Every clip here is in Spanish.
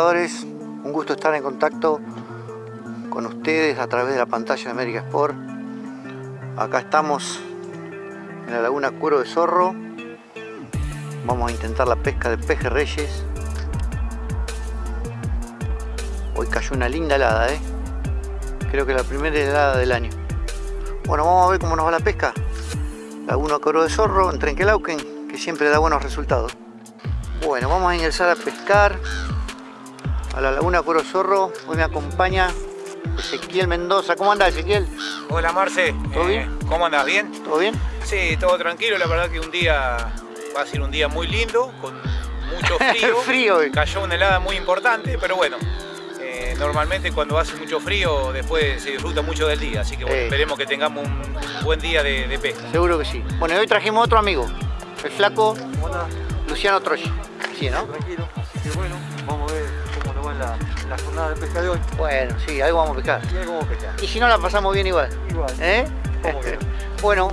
un gusto estar en contacto con ustedes a través de la pantalla de América Sport. Acá estamos en la laguna Cuero de Zorro. Vamos a intentar la pesca de peje reyes. Hoy cayó una linda helada, ¿eh? Creo que la primera helada del año. Bueno, vamos a ver cómo nos va la pesca. Laguna Cuero de Zorro en Trenquelauquen, que siempre da buenos resultados. Bueno, vamos a ingresar a pescar a la Laguna Cuero Zorro. Hoy me acompaña Ezequiel Mendoza. ¿Cómo anda Ezequiel? Hola Marce. ¿Todo Eh, bien? ¿Cómo andas? ¿Bien? ¿Todo bien? Sí, todo tranquilo. La verdad que un día va a ser un día muy lindo, con mucho frío. Frío hoy. Cayó una helada muy importante, pero bueno. eh, normalmente cuando hace mucho frío después se disfruta mucho del día, así que bueno, esperemos que tengamos un, un buen día de, de pesca. Seguro que sí. Bueno, y hoy trajimos otro amigo. El flaco Hola, Luciano Troya. Sí, ¿no? tranquilo. Así que bueno, la, jornada de pesca de hoy. Bueno, sí, algo vamos a pescar. Y ahí cómo pescar. Y si no, la pasamos bien igual. Igual. ¿Eh? ¿Cómo que no? bueno,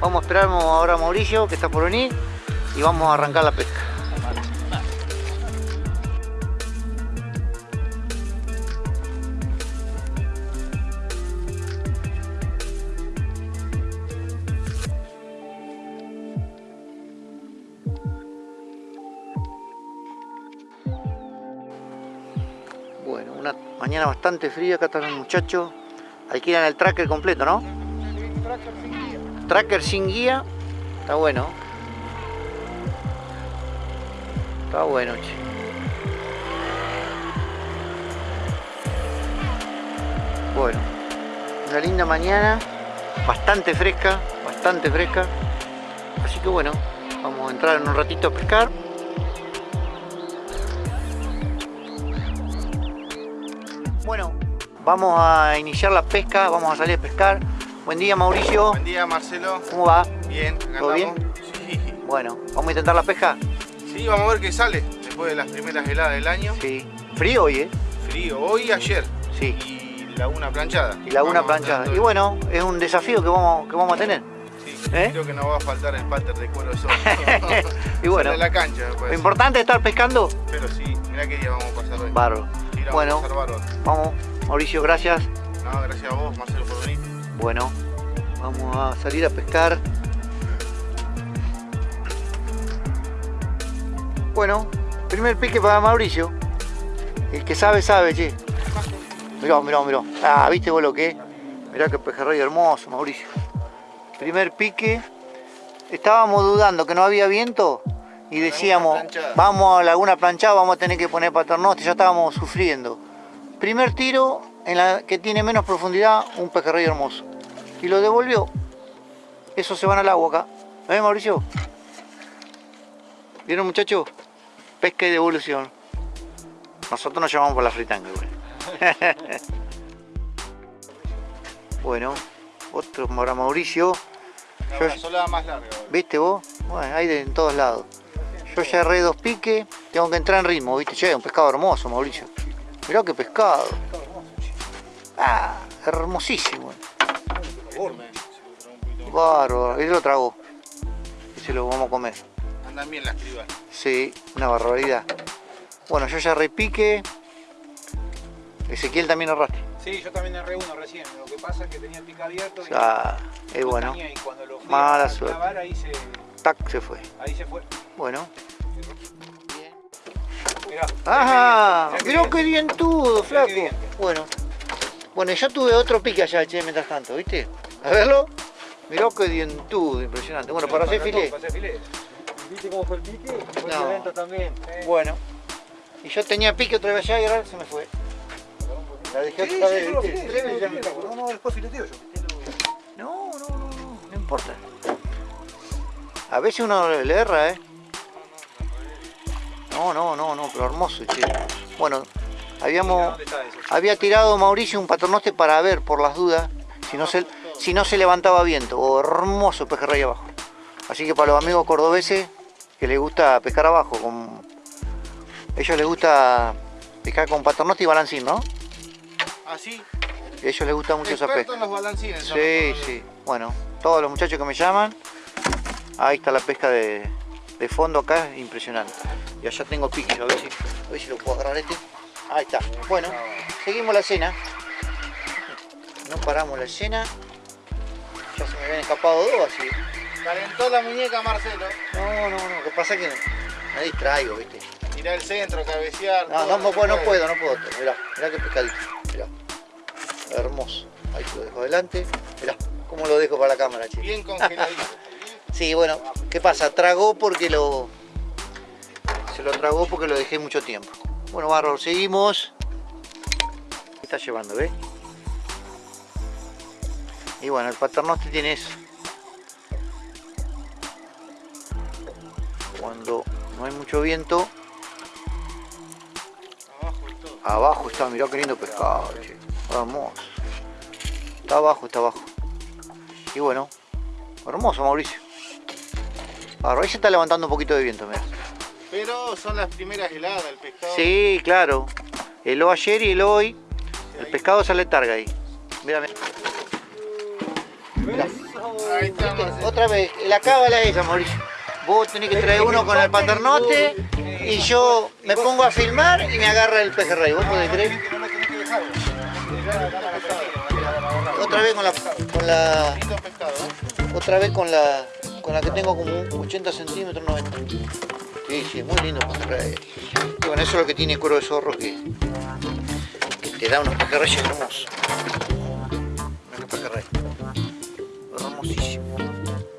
vamos a esperar ahora a Mauricio, que está por venir, y vamos a arrancar la pesca. Mañana bastante fría, acá están los muchachos. Alquilan el tracker completo, ¿no? Tracker sin guía. Está bueno. Está bueno, che. Bueno, una linda mañana, bastante fresca, bastante fresca. Así que bueno, vamos a entrar en un ratito a pescar. Vamos a iniciar la pesca, vamos a salir a pescar. Buen día Mauricio, Buen día Marcelo, ¿cómo va? bien, acá ¿Todo andamos. Sí. Bueno, vamos a intentar la pesca. sí, vamos a ver qué sale después de las primeras heladas del año. Sí. Frío hoy, ¿eh? Frío, hoy y ayer. Sí. Y laguna planchada. Y laguna Vamos planchada. Y bueno, es un desafío que vamos, que vamos a tener. Sí, ¿eh? creo que no va a faltar el pater de cuero sol. Y bueno, la cancha, lo importante es estar pescando. Pero sí, mirá qué día vamos a pasar hoy. Bárbaro. Sí, Bueno. vamos Mauricio, gracias. No, gracias a vos, Marcelo, por venir. Bueno, vamos a salir a pescar. Bueno, primer pique para Mauricio. El que sabe, sabe, che. Mirá, mirá, mirá. Ah, ¿viste vos lo que es? Mirá qué pejerrey hermoso, Mauricio. Primer pique. Estábamos dudando que no había viento y decíamos, vamos a Laguna Planchada, vamos a tener que poner paternoste, ya estábamos sufriendo. Primer tiro en la que tiene menos profundidad, un pejerrey hermoso. Y lo devolvió. Esos se van al agua acá. ¿Eh, Mauricio? ¿Vieron, muchachos? Pesca y devolución. Nosotros nos llamamos por la fritanga, igual. bueno, otro para Mauricio. Yo- Una solada más larga. ¿Viste vos? Bueno, hay de en todos lados. Yo ya erré dos piques, tengo que entrar en ritmo, ¿viste? Che, un pescado hermoso, Mauricio. Mirá qué pescado. Ah, hermosísimo. Bárbaro, y lo tragó. Y se lo vamos a comer. Andan bien las cribas. Sí, una barbaridad. Bueno, yo ya repique. Ezequiel también arrastre. Sí, yo también erré uno recién. Lo que pasa es que tenía el pica abierto y Ah, es no bueno. y cuando lo fui Mala a suerte. clavar, ahí se, Tac, se fue. ahí se fue. Bueno. Mirá, Ajá, mirá qué dientudo, flaco. qué. Bueno. Bueno, yo tuve otro pique allá, che, mientras tanto, ¿viste? A verlo. Mirá qué dientudo, impresionante. Bueno, para hacer filé. Para hacer filé. ¿Viste cómo fue el pique? Fue No. violento también. Bueno. Y yo tenía pique otra vez allá y ahora se me fue. La dejé Sí, otra sí, vez, tocó. No, no, después fileteo yo. No, no, no, no, no importa. A veces uno le erra, ¿eh? No, no, no, no, pero hermoso, che. Bueno, habíamos, había tirado Mauricio un paternoste para ver por las dudas si no se, si no se levantaba viento. Oh, hermoso pejerrey abajo. Así que para los amigos cordobeses que les gusta pescar abajo, con... ellos les gusta pescar con paternoste y balancín, ¿no? Así, A ellos les gusta mucho esa pesca. los balancines. Sí, sí. Bueno, todos los muchachos que me llaman, ahí está la pesca de, de fondo acá es impresionante. Y allá tengo piquillo, a ver si, a ver si lo puedo agarrar este. Ahí está. Bueno, seguimos la cena. No paramos la escena. Ya se me habían escapado dos así. Calentó la muñeca Marcelo. No, no, no. Lo que pasa es que me distraigo, viste. Mirá el centro, cabecear. No, no, no, puedo, no puedo, no puedo. Mirá, mirá qué pescadito. Mirá. Hermoso. Ahí lo dejo adelante. Mirá, cómo lo dejo para la cámara, che. Bien congeladito. Sí, bueno, ¿qué pasa? Tragó porque lo... Se lo tragó porque lo dejé mucho tiempo. Bueno, Barro, seguimos. ¿Qué está llevando, ves? Y bueno, el paternoste tiene eso. Cuando no hay mucho viento, Abajo todo. abajo está, mirá qué lindo pescado, che. Hermoso. Está abajo, está abajo. Y bueno, hermoso Mauricio. Barro, ahí se está levantando un poquito de viento, mirá. Pero son las primeras heladas del pescado. Sí, claro. Heló ayer y heló hoy. El pescado sale targa ahí. Mira, mira. Mirá. Ahí está Marcelo. Otra vez, la cábala esa, Mauricio. Vos tenés que traer uno con el paternote y yo me pongo a filmar y me agarra el pejerrey. ¿Vos podés creer? Otra vez con la, con la ¿eh? otra vez con la con la que tengo como un 80 centímetros 90 sí sí muy lindo pejerrey y bueno eso es lo que tiene cuero de zorro que, que te da unos pejerreyes hermosos pejerrey hermosísimo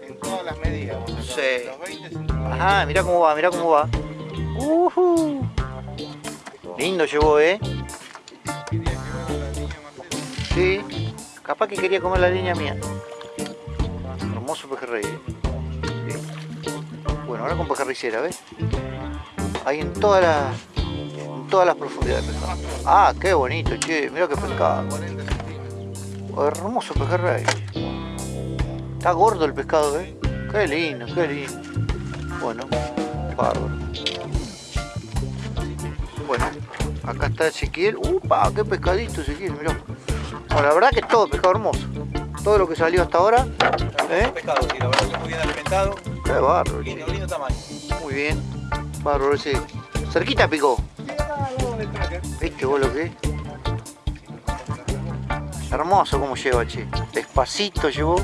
En todas las medidas. Sí. Los 20 centímetros. ajá mira cómo va mira cómo va Ujú. lindo llevó eh sí capaz que quería comer la línea mía hermoso pejerrey eh. Ahora con pejerricera ves ahí en todas las en todas las profundidades de pescado. Ah qué bonito che mira qué pescado. 40 centímetros. hermoso pejerrey está gordo el pescado eh. Qué lindo qué lindo. Bueno bárbaro. Bueno acá está Ezequiel. Upa qué pescadito Ezequiel mirá. Bueno, la verdad que es todo pescado hermoso. Todo lo que salió hasta ahora ¿eh? Pescado, sí, la verdad que muy bien alimentado. Qué bárbaro che. Lindo, lindo tamaño. muy bien bárbaro ese cerquita picó ¿Viste vos lo que es? Hermoso como lleva, che. Despacito llevó.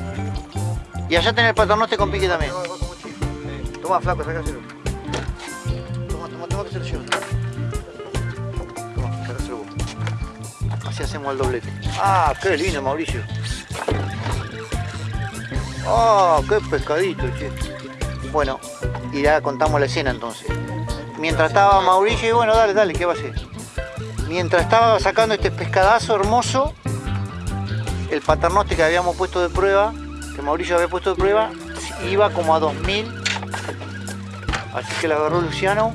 Y allá tenés el paternoste con pique también. Toma, flaco, sacáselo. Toma, toma, toma que se lo llevo. Toma, sacáselo vos. Así hacemos el doblete. Ah, qué lindo, Mauricio. Ah, qué pescadito, che. Bueno, y ya contamos la escena entonces. Mientras estaba Mauricio, y bueno, dale, dale, ¿qué va a hacer? Mientras estaba sacando este pescadazo hermoso, el paternoste que habíamos puesto de prueba, que Mauricio había puesto de prueba, iba como a 2000. Así que la agarró Luciano.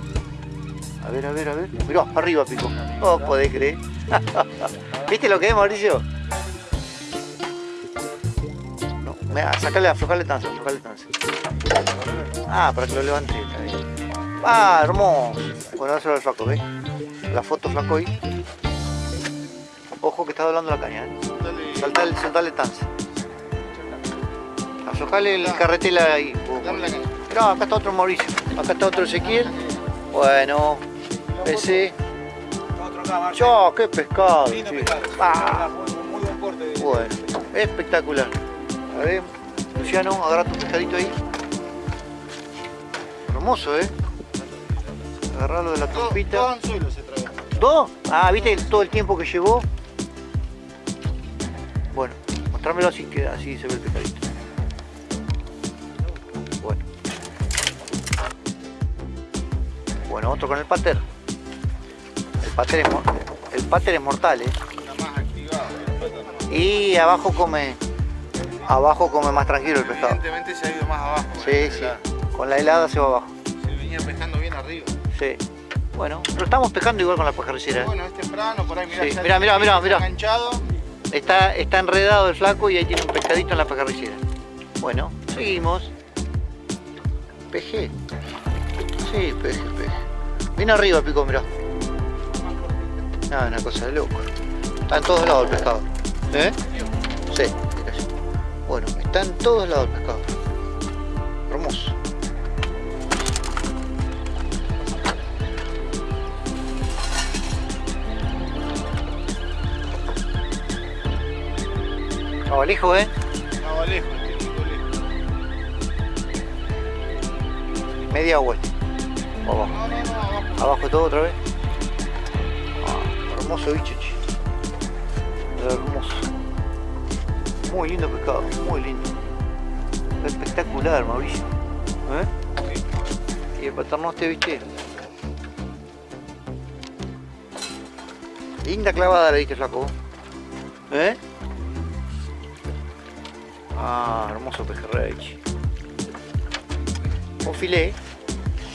A ver, a ver, a ver. Mirá, arriba picó. No podés creer. ¿Viste lo que es, Mauricio? Mira, sacale, aflojarle tanza, aflojarle tanza. Ah, para que lo levante. Ah, hermoso. Bueno, dáselo al flaco, ¿ves? La foto flaco ahí. Ojo que está doblando la caña, ¿eh? Saltale, saltale tanza. Aflojale el carretela ahí. Mirá, acá está otro Mauricio. Acá está otro Ezequiel. Bueno, ese. ¡Yo, qué pescado! Pescado. Ah, Muy, muy buen corte. de- bueno, espectacular. A ver, Luciano, agarra tu pescadito ahí. Hermoso, ¿eh? Agarrarlo de la trompita. todo anzuelo se trae. ¿Todo? Ah, ¿viste todo el tiempo que llevó? Bueno, mostrámelo así que así se ve el pescadito. Bueno. Bueno, otro con el pater. El pater es, el pater es mortal, ¿eh? Está más activado. Y abajo come abajo come más tranquilo el pescado. Evidentemente se ha ido más abajo. Sí, ¿eh? sí. La- Con la helada se va abajo. Se venía pescando bien arriba. Sí. Bueno, pero estamos pescando igual con la pajaricera. ¿eh? Bueno, es temprano, por ahí mirá. Sí, mirá, mirá, mirá, está mirá. Enganchado. Está, está enredado el flaco y ahí tiene un pescadito en la pajarricera. Bueno, seguimos. Peje. Sí, peje, peje. Viene arriba pico, mirá. Nada, una cosa de loco. Está en todos lados el pescado. ¿Eh? Sí. Bueno, está en todos lados el pescado. Hermoso. Abalejo, ¿eh? Abalejo, este lejos. Este. Media vuelta. Abajo. No, no, no, abajo. abajo. todo otra vez. Ah, hermoso bicho. Muy lindo pescado, muy lindo. Espectacular, Mauricio. ¿Eh? Y el paternoste, viste. Linda clavada le diste, flaco. ¿Eh? Ah, hermoso pejerrey. Un filé.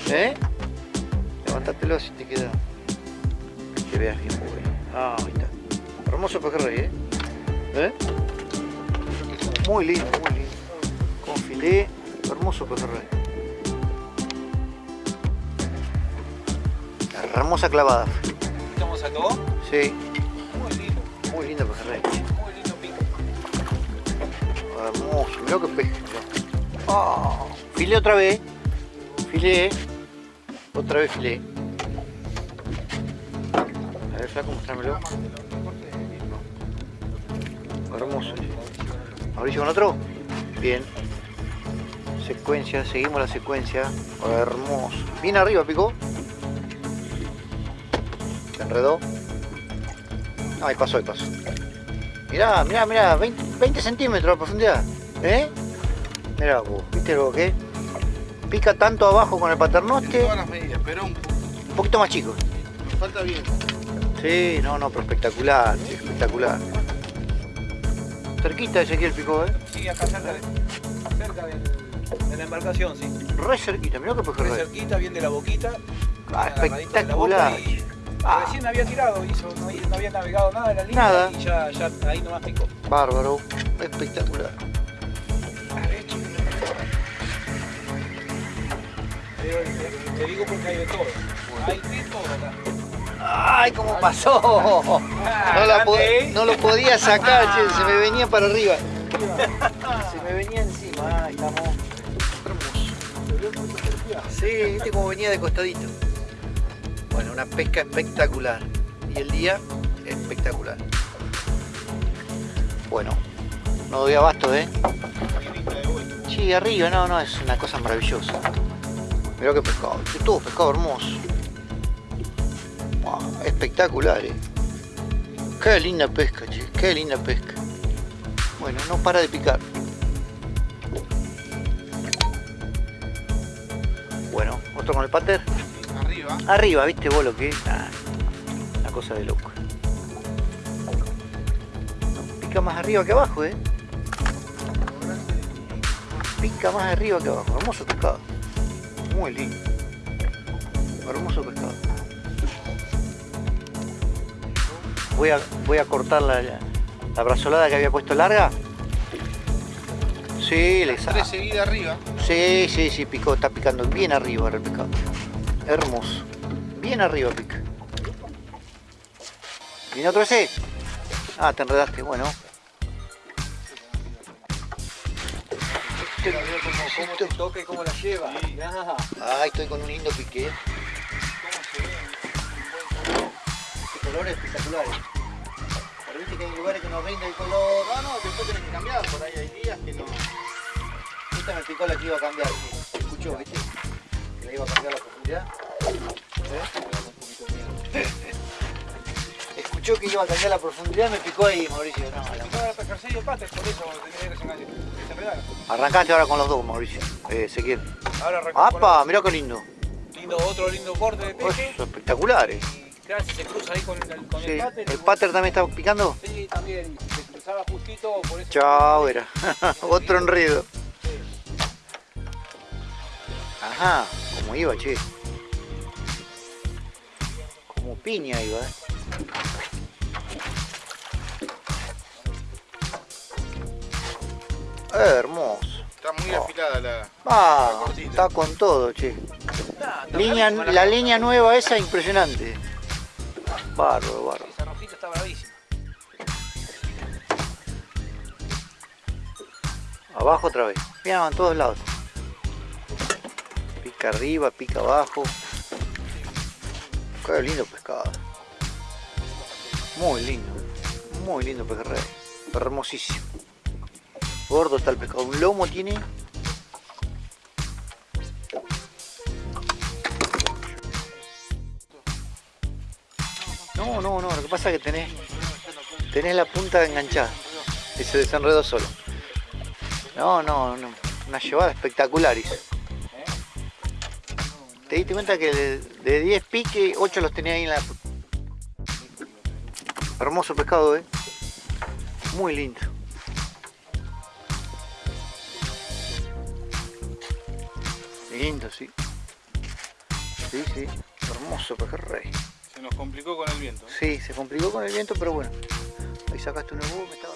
¿Eh? Levantátelo si te queda. Que veas bien, bueno. Ah, ahí está. Hermoso pejerrey, ¿eh? ¿Eh? Muy lindo, muy lindo. Con filé, hermoso pejerrey. Hermosa clavada. ¿Estamos a todo? Sí, Muy lindo, muy lindo pejerrey. muy lindo pico. Hermoso, mirá que peje. mirá. Ah, filé otra vez. Filé. Otra vez filé. A ver, flaco, mostrámelo. Hermoso. Mauricio con otro. Bien. Secuencia, seguimos la secuencia. Hermoso. Bien arriba, picó. Se enredó. Ahí pasó, ahí pasó. Mirá, mirá, mirá, 20, 20 centímetros de profundidad. ¿Eh? Mirá vos, ¿viste lo que? Pica tanto abajo con el En paternoste, todas las medidas, pero un, un poquito más chico. nos falta bien. Sí, no, no, pero espectacular, espectacular. Cerquita Ezequiel picó, ¿eh? Sí, acá cerca de, cerca del- de la embarcación, sí. Re cerquita, mirá que pejerrey. cerquita, bien de la boquita. Ah, de la espectacular. boca y Ah. Recién había tirado, hizo, no, no había navegado nada de la línea Nada. y ya, ya ahí nomás picó. Bárbaro, espectacular. Te digo porque hay de todo. Hay de todo acá. ¡Ay, cómo pasó! No, la po- ¿eh? no lo podía sacar, che, se me venía para arriba. Se me venía encima, ahí estamos. Hermoso. Sí, viste cómo venía de costadito. Bueno, una pesca espectacular. Y el día espectacular. Bueno, no doy abasto, ¿eh? Sí, arriba, no, no, es una cosa maravillosa. Mirá qué pescado, todo pescado hermoso. Wow, espectacular, eh. Qué linda pesca, che, qué linda pesca. Bueno, no para de picar. Bueno, otro con el pater. Arriba. Arriba, ¿viste vos lo que es? Ah, una cosa de loco. Pica más arriba que abajo, ¿eh? Pica más arriba que abajo. Hermoso pescado. Muy lindo. Hermoso pescado. Voy a, voy a cortar la, la brazolada que había puesto larga. Sí, le sa- Tres seguidas arriba. Sí, sí, sí, picó, está picando bien arriba ahora el pescado. Hermoso. Bien arriba pica. ¿Viene otro ese? Ah, te enredaste, bueno. Este- ¿Cómo te toca y cómo la lleva? Mirá. Ay, estoy con un lindo pique. Este color es espectacular. Pero viste que hay lugares que no rinde el color. No, después tenés que cambiar. Por ahí hay días que no. Esta me picó la que iba a cambiar. que Escuchó, viste. Que la iba a cambiar la profundidad. ¿Eh? Escuchó que iba a cambiar la profundidad, me picó ahí, Mauricio. No, la- Picó la pescarcilla de pates, por eso tenés que desengañar. Se enredaron. Arrancaste ahora con los dos, Mauricio. Eh, Ezequiel. Ahora ¡Apa! Mirá qué lindo. lindo, otro lindo corte de peje. Espectaculares. Se cruza ahí con, el- con Sí. el pater. ¿El pater también está picando? Sí, también. Se cruzaba justito, por eso. Chao, era. Otro enredo. Ajá, como iba, che. Como piña iba, eh. Eh, hermoso. Está muy Oh. afilada la. Ah, La cortita. está con todo, che. Nah, Línea, bravísima la línea nueva esa, impresionante. Bárbaro, bárbaro. Esa rojita está bravísima. Abajo otra vez. Mira, en todos lados. Pica arriba, pica abajo. Qué lindo pescado. Muy lindo. Muy lindo pejerrey. Hermosísimo. Gordo está el pescado. Un lomo tiene. No, no, no. Lo que pasa es que tenés, tenés la punta enganchada. Y se desenredó solo. No, no, no. Una llevada espectacular hizo. Te diste cuenta que de- de 10 piques, 8 los tenía ahí en la... Hermoso pescado, eh. Muy lindo. Lindo, sí. Sí, sí. Hermoso pejerrey. Se nos complicó con el viento. Sí, se complicó con el viento, pero bueno. Ahí sacaste un nuevo, me estaba...